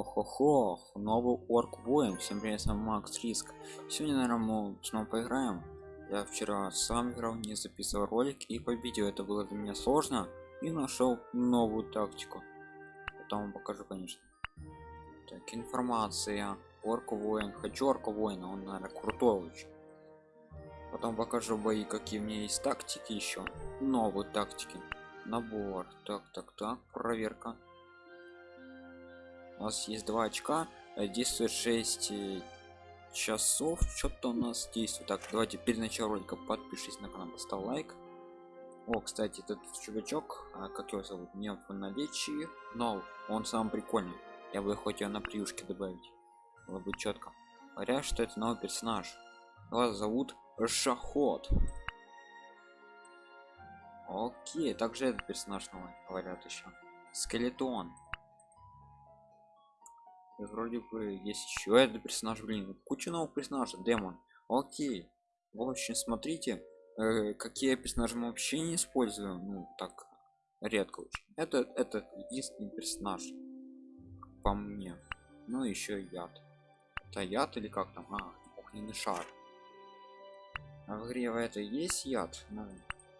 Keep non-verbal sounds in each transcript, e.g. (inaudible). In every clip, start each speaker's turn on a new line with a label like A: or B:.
A: Ох-охо, новый орк воин. Всем привет, с вами Макс Риск. Сегодня, наверное, мы снова поиграем. Я вчера сам играл, не записывал ролик и победил. Это было для меня сложно. И нашел новую тактику. Потом вам покажу, конечно. Так, информация. Орк воин. Хочу орка воина, он, наверное, крутой очень. Потом покажу бои, какие у меня есть тактики еще. Новые тактики. Набор. Так, так, так. Проверка у нас есть два очка. Э, действует 6 э, часов. Что-то у нас действует. Так давайте перед началом ролика подпишись на канал поставь лайк. О кстати этот чувачок а, как его зовут? Не в наличии. Но он сам прикольный. Я бы хоть его на приюшке добавить. Было бы четко говорят что это новый персонаж. Его зовут шахот. Окей также этот персонаж новый говорят еще скелетон вроде бы есть еще этот персонаж блин куча новых персонажей демон. Окей. В общем смотрите э, какие персонажи мы вообще не используем ну так редко очень. Это это единственный персонаж по мне. Ну еще яд. Это яд или как там? А, огненный шар. А в игре это есть яд? Ну,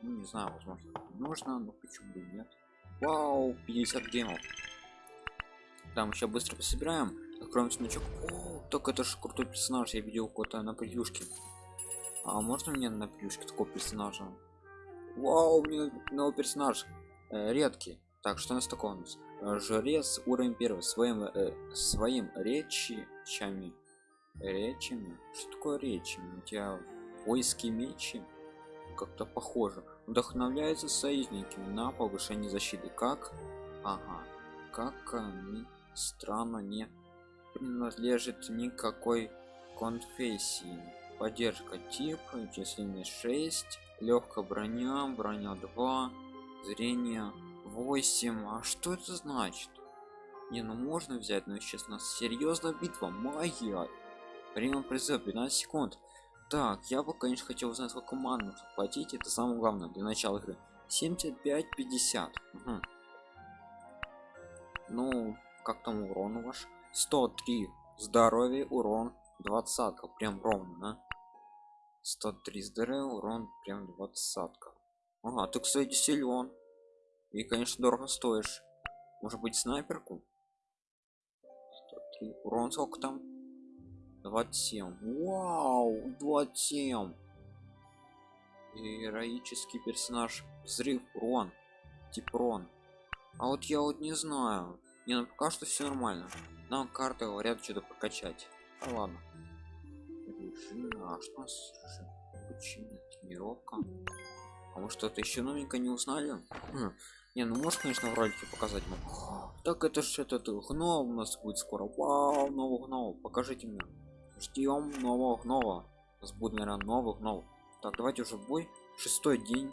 A: ну не знаю возможно нужно но почему бы нет? Вау 50 гемов там еще быстро пособираем. Откроем сундучок О, так это же крутой персонаж я видел кого-то на превьюшке. А можно мне на превьюшке такого персонажа? Вау меня новый персонаж э, редкий. Так что у нас такое у нас? Э, жрец уровень первый своим э, своим речами речами? Что такое речами? У тебя войски мечи? Как-то похоже. Вдохновляется союзниками на повышение защиты. Как? Ага. Как они странно не принадлежит никакой конфессии. Поддержка тип численность 6 легкая броня броня 2 зрение 8 а что это значит? Не ну можно взять но сейчас у нас серьезная битва магия. Время призыв 15 секунд. Так я бы конечно хотел узнать сколько ман нужно платить. Это самое главное для начала игры. 75 50 угу. ну как там урон ваш 103 здоровье урон 20 прям ровно. да? 103 здоровья урон прям 20 ага ты кстати силен. И конечно дорого стоишь. Может быть снайперку? 103 урон сколько там? 27 вау 27 героический персонаж. Взрыв урон типрон а вот я вот не знаю не ну пока что все нормально. Нам карты говорят что-то прокачать. А ладно. Режим а что у нас обучение тренировка. А мы что-то еще новенько не узнали? Хм. не ну можешь конечно в ролике показать? Так это же этот гном у нас будет скоро. Вау нового гнома покажите мне. Ждем нового гнома у нас будет наверное новых гномов так давайте уже бой. Шестой день.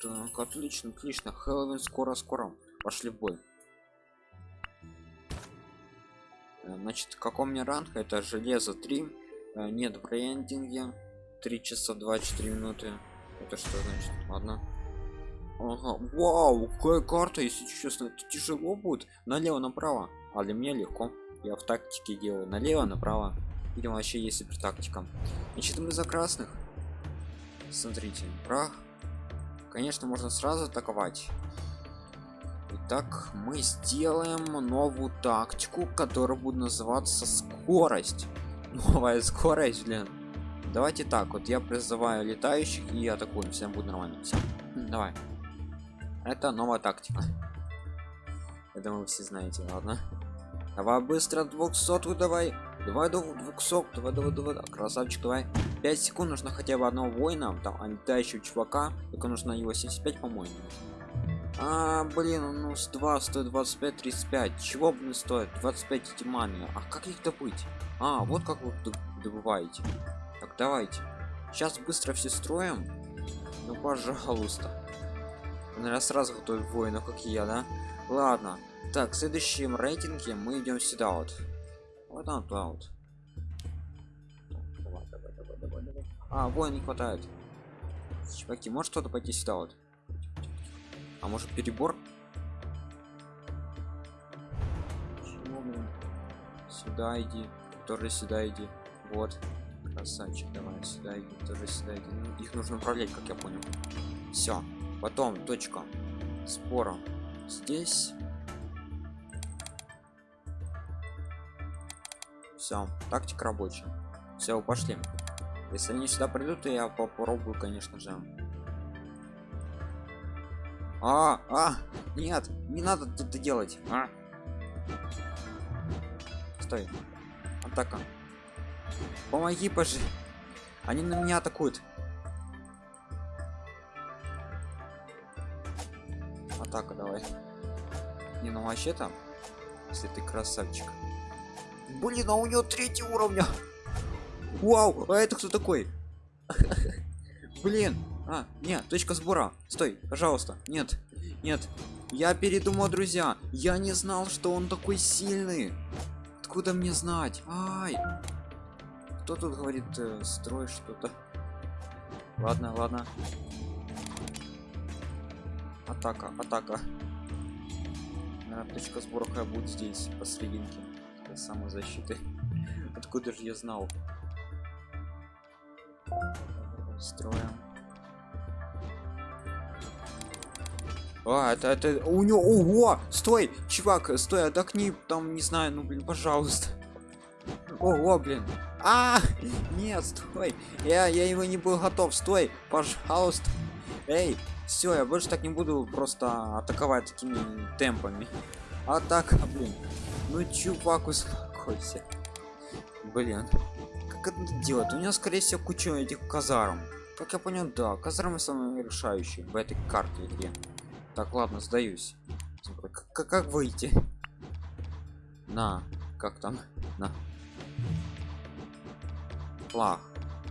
A: Так отлично отлично. Хэллоуин скоро скоро пошли в бой значит каком мне ранг? Это железо 3 э, нет в брендинге 3 часа 24 минуты. Это что значит? Ладно. Ага. Вау какая карта если честно это тяжело будет. Налево направо. А для меня легко. Я в тактике делаю. Налево направо. Видимо вообще есть супер тактика значит мы за красных. Смотрите прах. Конечно можно сразу атаковать Итак, мы сделаем новую тактику, которая будет называться скорость. (laughs) Новая скорость, блин. Давайте так, вот я призываю летающих и атакуем, всем будет нормально. Все. Давай. Это новая тактика. (laughs) Я думаю, все знаете, ладно. Давай быстро 200 давай. Давай до 200, давай, давай, давай, красавчик, давай. 5 секунд нужно хотя бы одного воина, там, а летающего чувака, только нужно его 75, по-моему. А, блин, ну с 2 стоит 25, 35. Чего, блин, стоит? 25 эти маны. А как их добыть? А, вот как вы добываете. Так, давайте. Сейчас быстро все строим. Ну, пожалуйста. Наверное, сразу готовить воинов, как и я, да? Ладно. Так, в следующем рейтинге мы идем сюда вот. Вот там, туда вот. А, воин не хватает. Чуваки, может кто-то пойти сюда вот? А может перебор? блин. Сюда иди. Тоже сюда иди. Вот. Красавчик, давай сюда иди. Тоже сюда иди. Ну, их нужно управлять, как я понял. Все. Потом точка спора здесь. Все, тактика рабочая. Все, пошли. Если они сюда придут, то я попробую, конечно же. А, а, нет, не надо это делать. А. Стой. Атака. Помоги, пожи. Они на меня атакуют. Атака, давай. Не, ну вообще там, если ты красавчик. Блин, а у него третий уровня. Вау, а это кто такой? (laughs) Блин, а, нет, точка сбора. Стой, пожалуйста. Нет, нет. Я передумал, друзья. Я не знал, что он такой сильный. Откуда мне знать? Ай. Кто тут говорит, э, строй что-то? Ладно, ладно. Атака, атака. Наверное, точка сбора будет здесь, посрединке. Самозащиты. (laughs) Откуда же я знал? Строим. А, это, это у него, ого, стой, чувак, стой, отдохни, там, не знаю, ну, блин, пожалуйста. Ого, блин. А, нет, стой, я, я его не был готов, стой, пожалуйста. Эй, все, я больше так не буду просто атаковать такими темпами. Атака, блин. Ну, чувак, успокойся. Блин как это делать? У меня, скорее всего, куча этих казарм. Как я понял, да, казармы самые решающие в этой карте игре. Так, ладно, сдаюсь. Как, как выйти? На, как там? На. Флаг.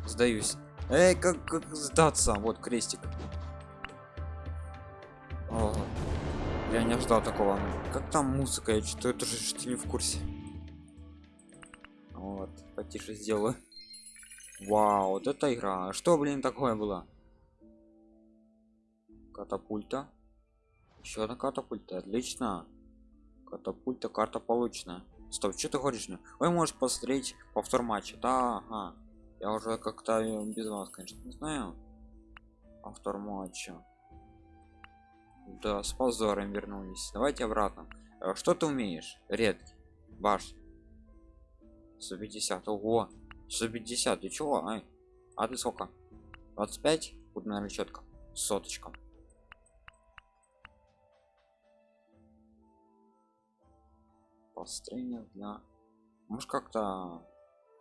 A: Сдаюсь. Эй, как, как сдаться? Вот крестик. О, я не ожидал такого. Как там музыка? Я что это же что не в курсе вот потише сделаю вау вот эта игра что блин такое было катапульта еще одна катапульта отлично. Катапульта карта получена. Стоп что ты говоришь? Мне вы можете посмотреть повтор матча. Да ага. я уже как-то без вас конечно не знаю. Повтор матча. Да с позором вернулись. Давайте обратно. Э, что ты умеешь? Редкий баш. 150 ого! 150 ты чего? А ты сколько? 25 вот наверное четко. Соточка построение для может как-то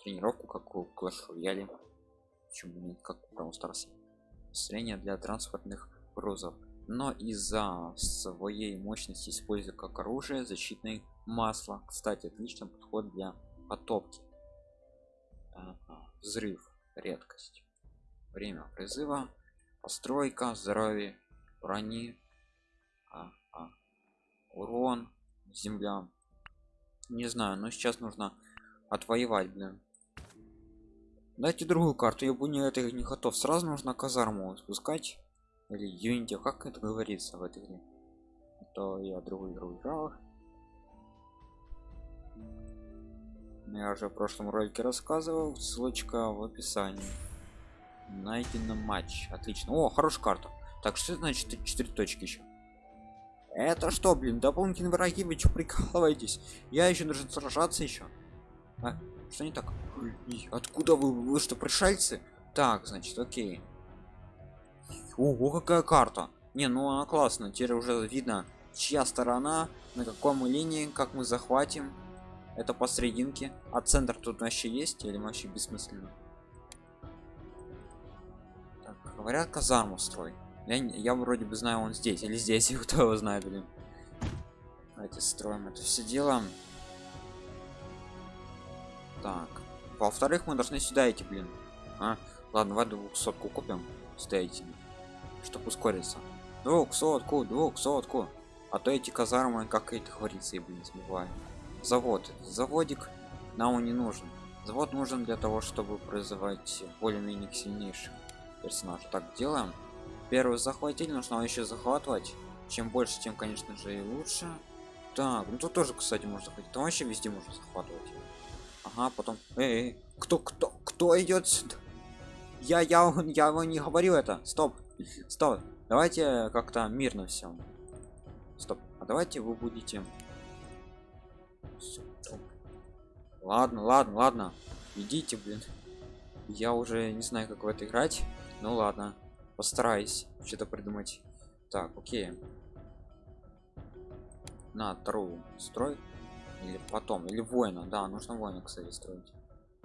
A: тренировку как у Clash почему нет как у Brawl Stars для транспортных грузов но из-за своей мощности используя как оружие защитное масло кстати отличный подход для потопки ага. взрыв редкость время призыва постройка здоровье брони а, а. урон земля не знаю но сейчас нужно отвоевать блин. Дайте другую карту я бы не это не готов. Сразу нужно казарму спускать. Или юнити как это говорится в этой игре? А то я другую игру играл. Я уже в прошлом ролике рассказывал ссылочка в описании. Найдено матч отлично. О хорошая карта. Так что значит 4 точки еще это что блин дополнительные враги вы что прикалываетесь? Я еще должен сражаться еще а, что не так? Откуда вы вы что пришельцы? Так значит окей. Ого какая карта. Не ну она классно теперь уже видно чья сторона на каком линии как мы захватим. Это посрединке а центр тут вообще есть или вообще бессмысленно? Так, говорят казарму строй я, я вроде бы знаю он здесь или здесь (laughs) кто его знает блин. Давайте строим это все дело. Так. Во-вторых мы должны сюда идти блин. А? ладно давай двухсотку купим сюда идти чтобы ускориться. Двухсотку двухсотку. А то эти казармы как это говорится и блин забываю. Завод. Заводик нам он не нужен. Завод нужен для того чтобы призывать более-менее сильнейших персонажей. Так делаем первый захватили нужно еще захватывать? Чем больше тем конечно же и лучше. Так ну тут тоже кстати можно ходить там вообще везде можно захватывать. Ага потом эй, эй кто кто кто идет сюда? Я я я его не говорю это. Стоп стоп. Давайте как-то мирно все стоп а давайте вы будете. Ладно ладно ладно. Идите блин. Я уже не знаю как в это играть. Ну ладно постараюсь что-то придумать. Так окей. На вторую строй? Или потом или воина. Да нужно воина кстати строить.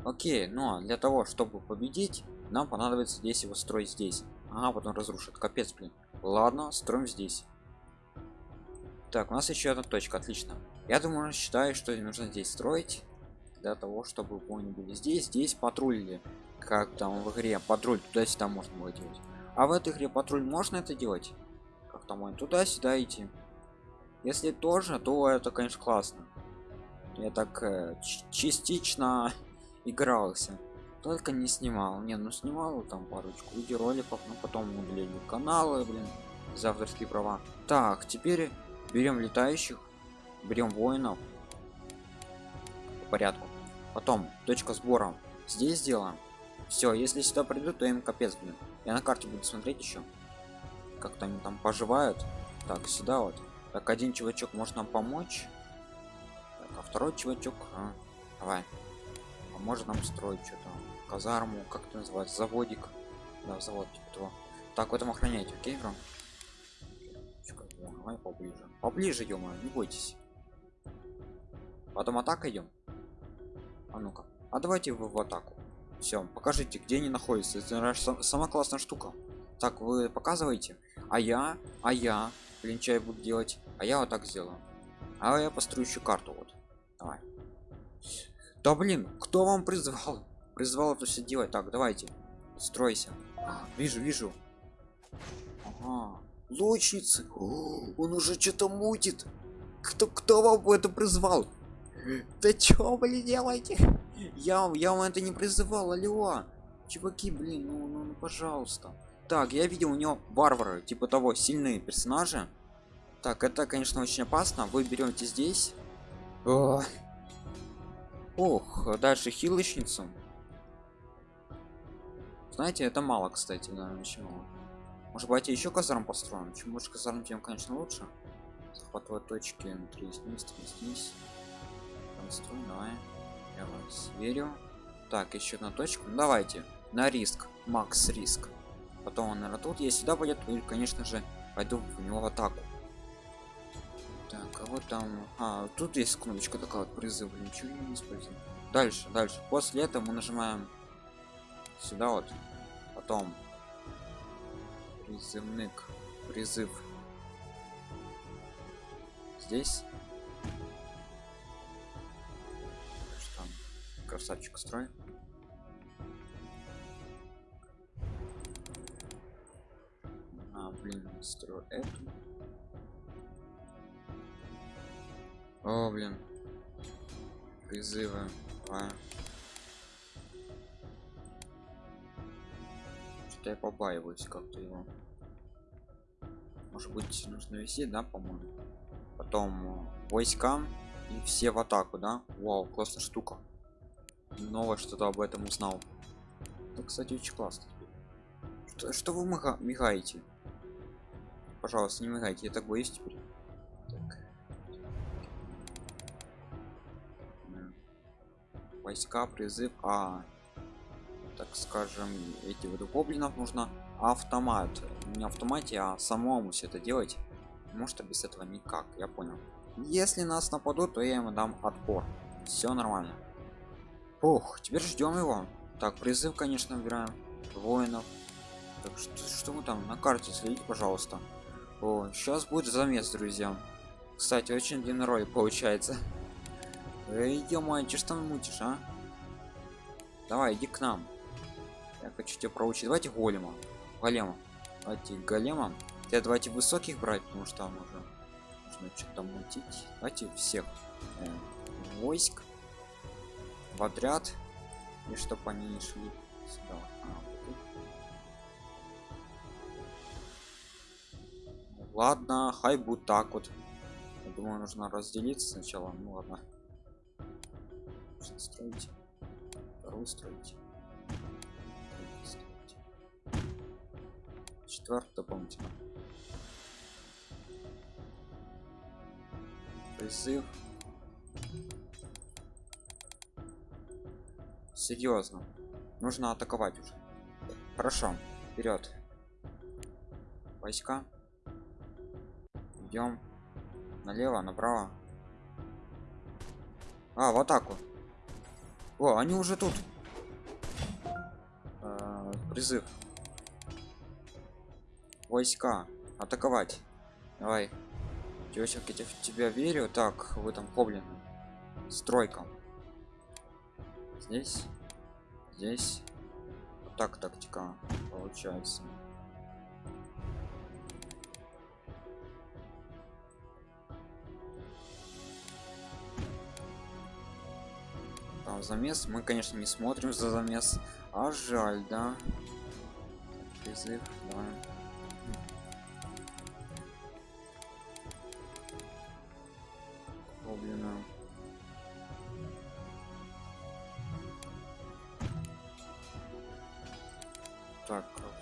A: Окей но для того чтобы победить нам понадобится здесь его строить здесь. Ага потом разрушит. Капец блин. Ладно строим здесь. Так у нас еще одна точка. Отлично. Я думаю считаю что нужно здесь строить для того чтобы воины были здесь. Здесь патрулили как там в игре? Патруль туда-сюда можно было делать а в этой игре патруль можно это делать? Как там он туда-сюда идти. Если тоже то это конечно классно. Я так э, частично (laughs) игрался. Только не снимал. Не ну снимал там парочку видеороликов но потом удалили каналы блин за авторские права. Так теперь берем летающих берем воинов. По порядку. Потом точка сбора. Здесь сделаем все если сюда придут то им капец блин я на карте буду смотреть еще как-то они там поживают. Так сюда вот. Так один чувачок может нам помочь. Так, а второй чувачок а, давай. Поможет нам строить что-то. Казарму как это называется? Заводик. Да завод типа того. Так в этом охранять окей бро давай поближе. Поближе ё не бойтесь. Потом атака идем а ну-ка. А давайте вы в атаку все покажите где они находятся. Это сама классная штука. Так вы показываете? А я а я клинчай буду делать? А я вот так сделаю. А я построю еще карту вот. Давай. Да блин кто вам призвал? Призвал это все делать. Так давайте. Стройся. А, вижу вижу. Ага. лучницы он уже что-то мутит. Кто кто вам это призвал? Да чё блин делаете я я вам это не призывал алло. Чуваки блин ну, ну, ну пожалуйста. Так я видел у него варвары типа того сильные персонажи. Так это конечно очень опасно. Вы берете здесь. О. ох дальше хилочницу. Знаете это мало кстати очень мало может быть еще казарм построим? Чем больше казарм тем конечно лучше. Захватывать точки 3 снизь 3 снизь Конструй, давай я вас верю так еще одна точка ну, давайте. На риск. Макс риск. Потом он наверное тут если сюда пойдет. То конечно же пойду в него в атаку. Так а вот там а тут есть кнопочка такая вот призыв. Ничего не используем. Дальше дальше. После этого мы нажимаем сюда вот. Потом призывник призыв. Здесь красавчик строй а блин строю эту. О блин. Призывы. Давай. что я побаиваюсь как-то его. Может быть нужно вести да по-моему? Потом войскам и все в атаку да? Вау классная штука новое что-то об этом узнал. Это кстати очень классно. Что, что вы мигаете? Пожалуйста не мигайте я так боюсь теперь. Так. войска призыв а так скажем эти вот гоблинов нужно автомат. Не автомате а самому все это делать. Может без этого никак я понял. Если нас нападут то я ему дам отпор. Все нормально Ох, теперь ждем его. Так, призыв, конечно, выбираем. Воинов. Так, что, что мы там на карте следите, пожалуйста. О, сейчас будет замес, друзья. Кстати, очень длинный ролик получается. (laughs) Эй, ё что там мутишь, а? Давай, иди к нам. Я хочу тебя проучить. Давайте голема. Голема. Давайте голема. Я давайте высоких брать, потому что там уже нужно что-то мутить. Давайте всех э, войск в отряд и чтобы они не шли сюда. А, вот ладно хай будет так вот. Думаю нужно разделиться сначала. Ну ладно. Строить. Вторую строить. Дополнительно призыв серьезно нужно атаковать уже. Хорошо. Вперед войска. Идем налево направо. А в атаку. О они уже тут. Э, призыв. Войска. Атаковать. Давай. Девочек я в тебя верю. Так вы там хоблин стройка здесь здесь вот так тактика получается там замес мы конечно не смотрим за замес а жаль да призыв да. Гоблина.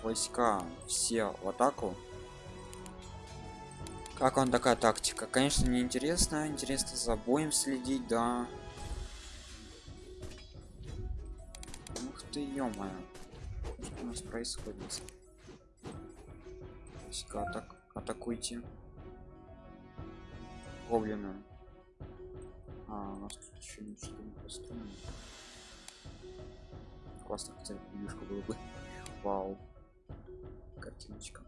A: Войска все в атаку. Как он такая тактика? Конечно не интересно за боем следить да. Ух ты ё что у нас происходит? Войска атак атакуйте. Гоблина а, у нас тут еще ничего не построено. Классно кстати видюшка было бы. Вау картиночка.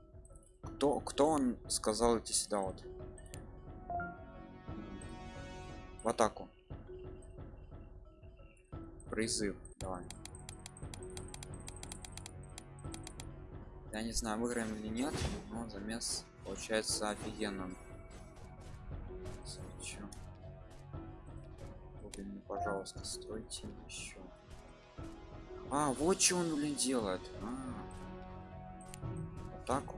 A: Кто кто он сказал идти сюда вот? В атаку. Призыв давай. Я не знаю выиграем или нет но замес получается офигенно пожалуйста стройте еще. А вот что он блин делает. А. атаку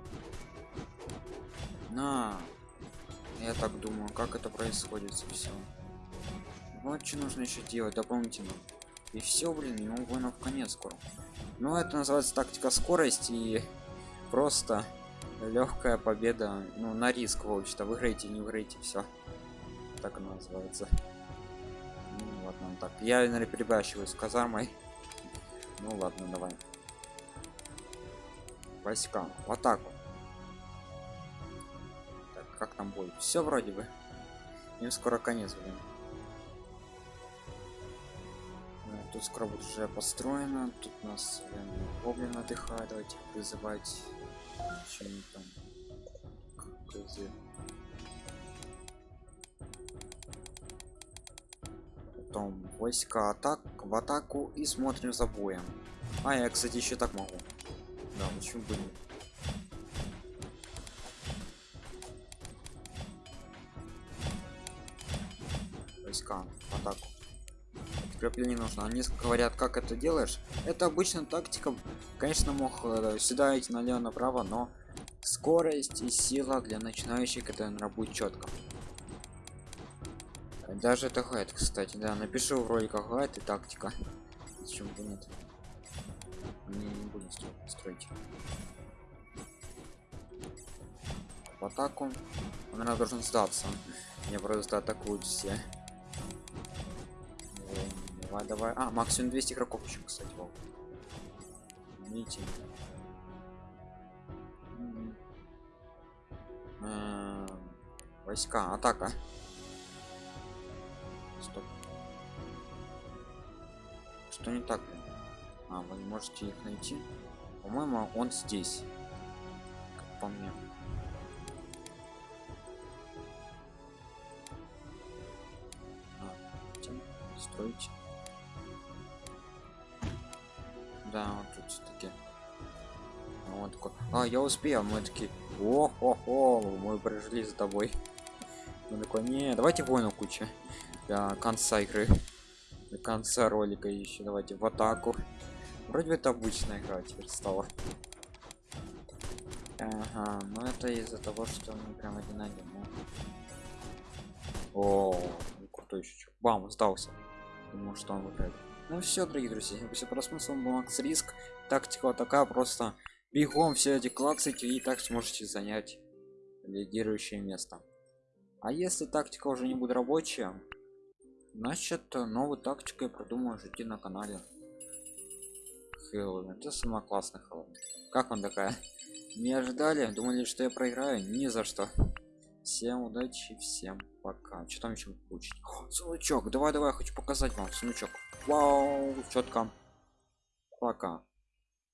A: на. Я так думаю как это происходит все вот что нужно еще делать дополнительно. И все блин ему воинов конец скоро. Ну это называется тактика скорость и (laughs) просто легкая победа ну на риск в общем-то. Выиграете не выиграете все так она называется. Ну, ладно так. Я наверное перебащиваю с казармой. Ну ладно давай войска в атаку так, как там бой все вроде бы. Им скоро конец блин. Тут скоро будет уже построено. Тут нас гоблин отдыхает. Давайте вызывать там. Потом войска атак в атаку и смотрим за боем. А я кстати еще так могу да почему бы нет войска атаку. Подкрепление нужно. Они говорят как это делаешь. Это обычно тактика. Конечно мог э, сюда идти налево направо но скорость и сила для начинающих это будет четко. Даже это гайд кстати да. Напишу в роликах гайд и тактика. Почему бы нет не, не будем строить. В атаку он. Наверное должен сдаться. Мне просто атакуют все. Давай давай. А максимум 200 игроков еще кстати вот. видите войска атака. Стоп. Что не так а вы не можете их найти? По моему он здесь как по мне. А, строить. Да вот тут все-таки а, вот такой. А я успел мы такие о хо хо мы прожили за тобой (laughs) он такой не давайте воину куча до конца игры до конца ролика еще давайте в атаку вроде бы это обычная игра теперь стала ага но это из-за того что мы прям один один ну. О, ну, крутой еще. Бам, сдался. Думал, что он выиграет. Ну все, дорогие друзья, спасибо просмотр, с вами был Макс Риск. Тактика вот такая, просто бегом все эти клацайте и так сможете занять лидирующее место. А если тактика уже не будет рабочая, значит новую тактику я продумаю жить на канале. Хэллоуин, это самая классная Хэллоуин. Как он такая? Не ожидали? Думали, что я проиграю? Ни за что. Всем удачи, всем пока. Что там еще получить? О, давай, давай, хочу показать вам сундучок. Вау, четко. Пока.